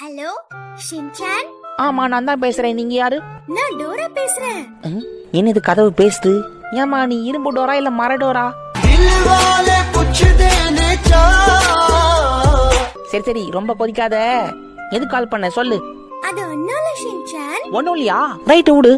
Hello Shinchan? ஆமா நான் தான் பேசுறேன். நீங்க யாரு? நான் டோரா பேசுறேன். என்னது கதவு பேசுது? ஏமா நீ இரும்பு டோரா இல்ல மர டோரா? சரி சரி ரொம்ப கொதிக்காத. எது கால் பண்ண? சொல்லு. அது ஒன்னால ஷின்சான். ஒன்னும் இல்லையா? ரைட் விடு.